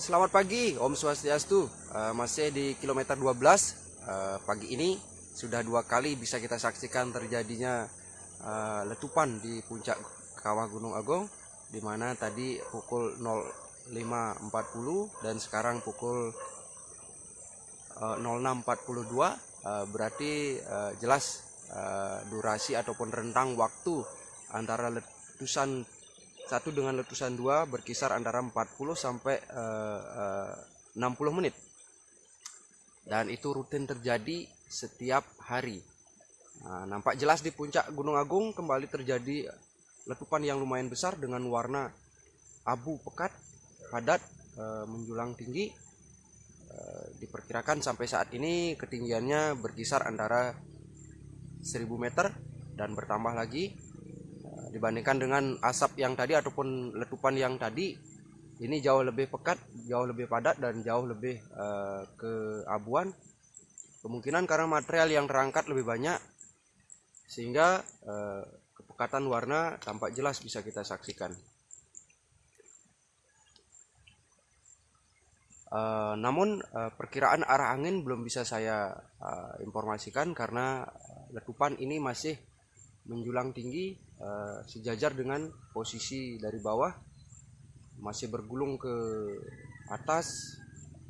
Selamat pagi, Om Swastiastu. Uh, masih di kilometer 12. Uh, pagi ini sudah dua kali bisa kita saksikan terjadinya uh, letupan di puncak kawah Gunung Agung, di mana tadi pukul 05.40 dan sekarang pukul uh, 06.42. Uh, berarti uh, jelas uh, durasi ataupun rentang waktu antara letusan satu dengan letusan dua berkisar antara 40 sampai uh, uh, 60 menit. Dan itu rutin terjadi setiap hari. Nah, nampak jelas di puncak Gunung Agung kembali terjadi letupan yang lumayan besar dengan warna abu pekat padat uh, menjulang tinggi. Uh, diperkirakan sampai saat ini ketinggiannya berkisar antara 1000 meter dan bertambah lagi dibandingkan dengan asap yang tadi ataupun letupan yang tadi ini jauh lebih pekat jauh lebih padat dan jauh lebih uh, keabuan. Kemungkinan karena material yang terangkat lebih banyak sehingga uh, kepekatan warna tampak jelas bisa kita saksikan. Uh, namun uh, perkiraan arah angin belum bisa saya uh, informasikan karena letupan ini masih menjulang tinggi uh, sejajar dengan posisi dari bawah masih bergulung ke atas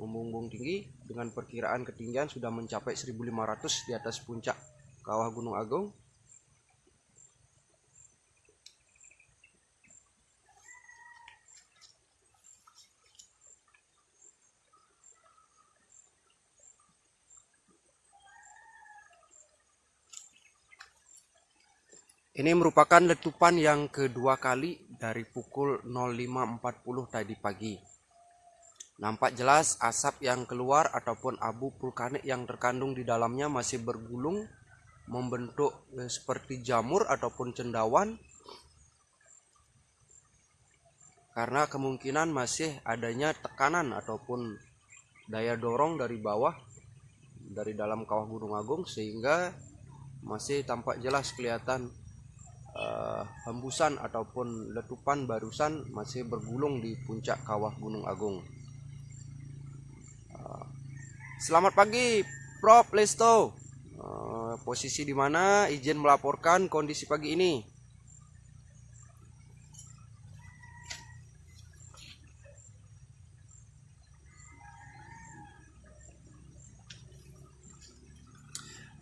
membumbung tinggi dengan perkiraan ketinggian sudah mencapai 1500 di atas puncak kawah Gunung Agung Ini merupakan letupan yang kedua kali dari pukul 05.40 tadi pagi. Nampak jelas asap yang keluar ataupun abu vulkanik yang terkandung di dalamnya masih bergulung membentuk eh, seperti jamur ataupun cendawan karena kemungkinan masih adanya tekanan ataupun daya dorong dari bawah dari dalam kawah Gunung Agung sehingga masih tampak jelas kelihatan uh, hembusan ataupun letupan barusan masih bergulung di puncak kawah Gunung Agung. Uh, selamat pagi, Prof. Lesto. Uh, posisi di mana? Izin melaporkan kondisi pagi ini.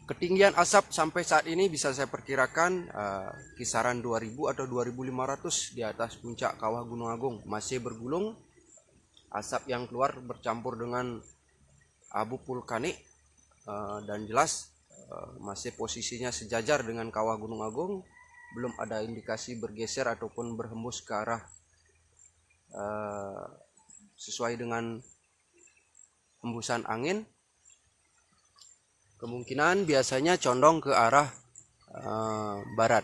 Ketinggian asap sampai saat ini bisa saya perkirakan uh, kisaran 2000 atau 2500 di atas puncak kawah Gunung Agung. Masih bergulung, asap yang keluar bercampur dengan abu vulkanik uh, dan jelas uh, masih posisinya sejajar dengan kawah Gunung Agung. Belum ada indikasi bergeser ataupun berhembus ke arah uh, sesuai dengan hembusan angin kemungkinan biasanya condong ke arah uh, barat.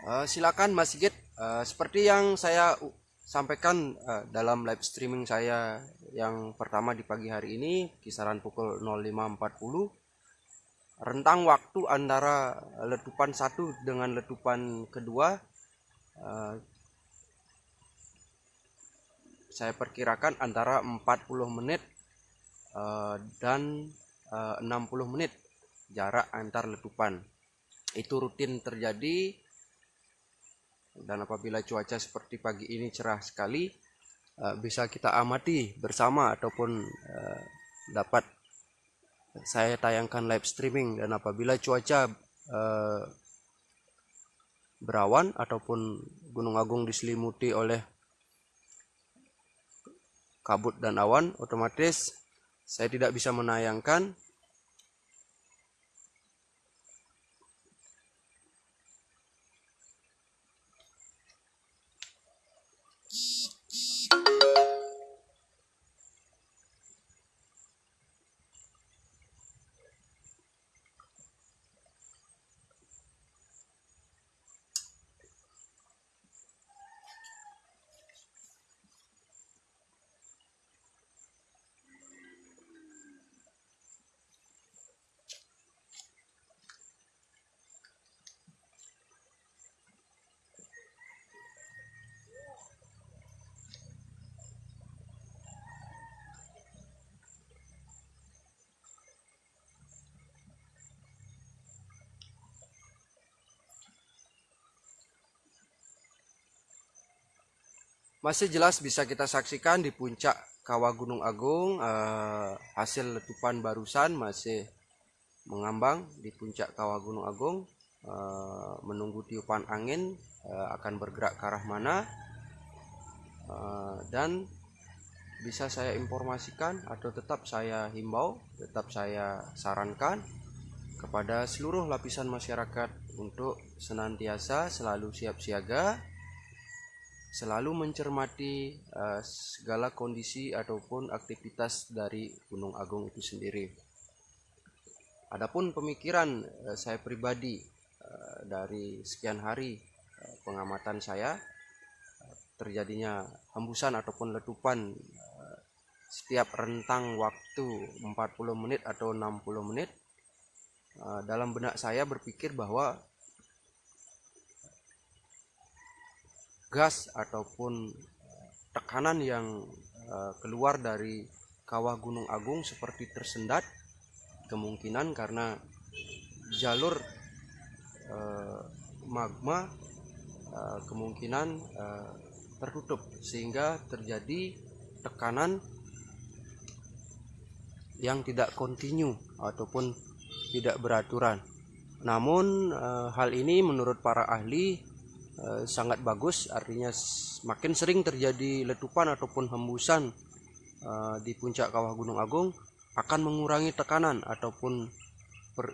Uh, silakan Mas Sigit, uh, seperti yang saya sampaikan uh, dalam live streaming saya yang pertama di pagi hari ini kisaran pukul 05.40 rentang waktu antara letupan satu dengan letupan kedua uh, saya perkirakan antara 40 menit uh, dan uh, 60 menit jarak antar letupan. Itu rutin terjadi dan apabila cuaca seperti pagi ini cerah sekali uh, bisa kita amati bersama ataupun uh, dapat saya tayangkan live streaming. Dan apabila cuaca uh, berawan ataupun Gunung Agung diselimuti oleh kabut dan awan otomatis saya tidak bisa menayangkan Masih jelas bisa kita saksikan di puncak kawah Gunung Agung eh, hasil letupan barusan masih mengambang di puncak kawah Gunung Agung. Eh, menunggu tiupan angin eh, akan bergerak ke arah mana. Eh, dan bisa saya informasikan atau tetap saya himbau tetap saya sarankan kepada seluruh lapisan masyarakat untuk senantiasa selalu siap siaga selalu mencermati uh, segala kondisi ataupun aktivitas dari Gunung Agung itu sendiri. Adapun pemikiran uh, saya pribadi uh, dari sekian hari uh, pengamatan saya uh, terjadinya hembusan ataupun letupan setiap rentang waktu 40 menit atau 60 menit dalam benak saya berpikir bahwa gas ataupun eh, tekanan yang eh, keluar dari kawah Gunung Agung seperti tersendat kemungkinan karena jalur eh, magma kemungkinan tertutup sehingga terjadi tekanan yang tidak kontinu ataupun tidak beraturan. Namun hal ini menurut para ahli Eh, sangat bagus artinya makin sering terjadi letupan ataupun hembusan uh, di puncak kawah Gunung Agung akan mengurangi tekanan ataupun per,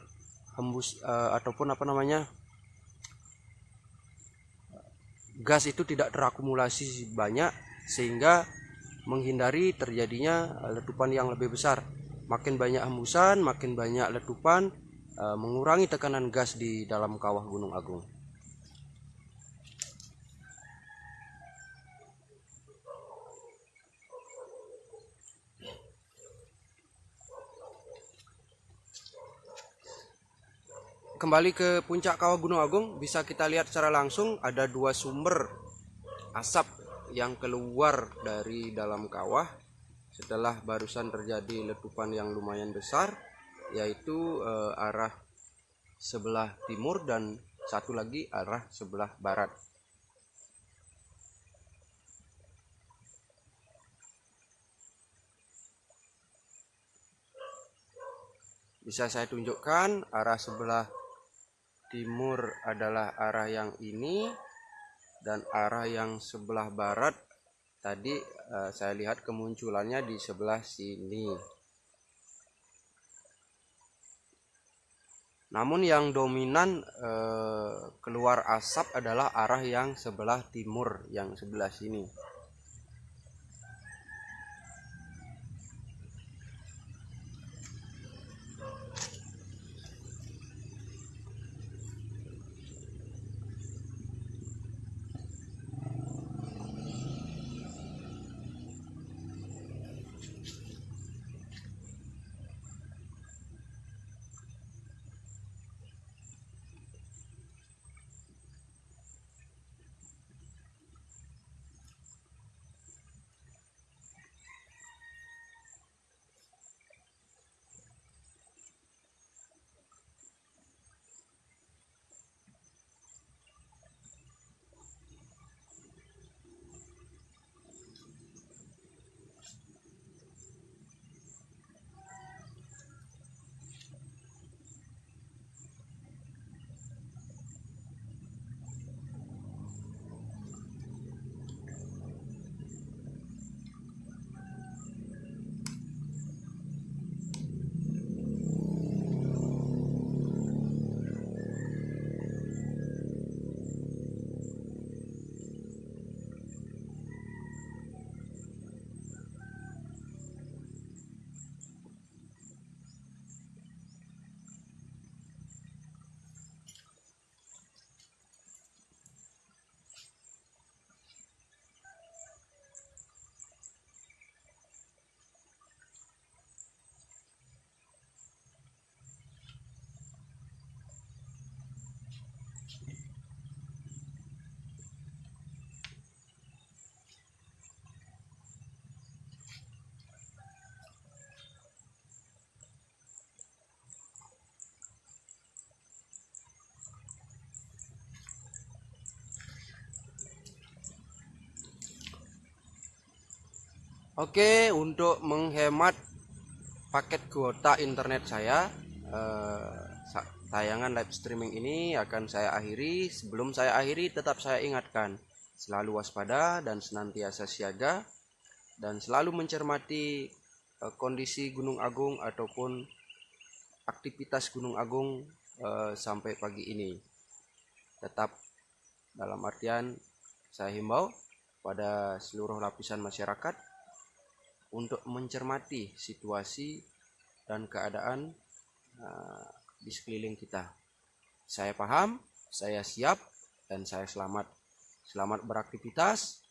hembus uh, ataupun apa namanya gas itu tidak terakumulasi banyak sehingga menghindari terjadinya letupan yang lebih besar. Makin banyak hembusan makin banyak letupan mengurangi tekanan gas di dalam kawah Gunung Agung kembali ke puncak kawah Gunung Agung bisa kita lihat secara langsung ada dua sumber asap yang keluar dari dalam kawah setelah barusan terjadi letupan yang lumayan besar yaitu eh, arah sebelah timur dan satu lagi arah sebelah barat. Bisa saya tunjukkan arah sebelah timur adalah arah yang ini dan arah yang sebelah barat. Tadi uh, saya lihat kemunculannya di sebelah sini. Namun yang dominan uh, keluar asap adalah arah yang sebelah timur yang sebelah sini Oke, untuk menghemat paket kuota internet saya, eh, tayangan live streaming ini akan saya akhiri. Sebelum saya akhiri, tetap saya ingatkan, selalu waspada dan senantiasa siaga, dan selalu mencermati eh, kondisi Gunung Agung ataupun aktivitas Gunung Agung eh, sampai pagi ini. Tetap dalam artian saya himbau pada seluruh lapisan masyarakat untuk mencermati situasi dan keadaan uh, di sekeliling kita. Saya paham, saya siap, dan saya selamat. Selamat beraktivitas.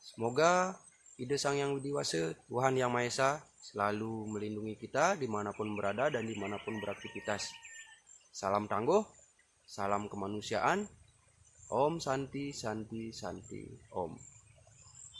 Semoga ide Sang Yang Widiwasa, Tuhan Yang Maha Esa, selalu melindungi kita di mana pun berada dan di mana pun beraktivitas. Salam tangguh, salam kemanusiaan. Om Santi Santi Santi Om.